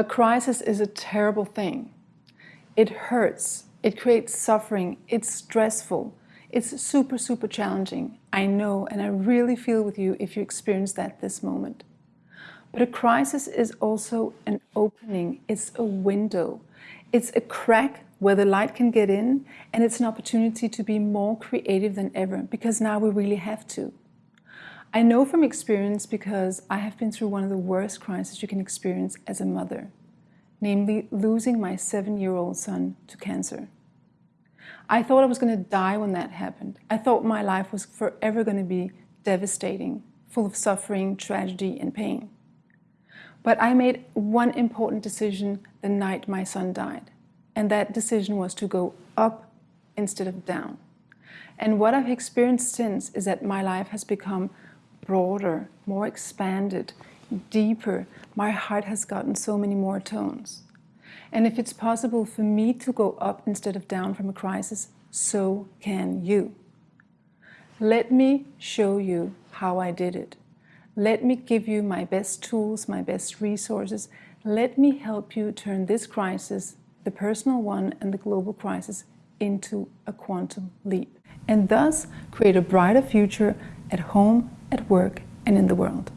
A crisis is a terrible thing. It hurts, it creates suffering, it's stressful, it's super, super challenging. I know, and I really feel with you if you experience that this moment. But a crisis is also an opening, it's a window, it's a crack where the light can get in, and it's an opportunity to be more creative than ever, because now we really have to. I know from experience because I have been through one of the worst crises you can experience as a mother, namely losing my seven-year-old son to cancer. I thought I was going to die when that happened. I thought my life was forever going to be devastating, full of suffering, tragedy, and pain. But I made one important decision the night my son died, and that decision was to go up instead of down. And what I've experienced since is that my life has become broader, more expanded, deeper. My heart has gotten so many more tones. And if it's possible for me to go up instead of down from a crisis, so can you. Let me show you how I did it. Let me give you my best tools, my best resources. Let me help you turn this crisis, the personal one and the global crisis, into a quantum leap. And thus create a brighter future at home at work, and in the world.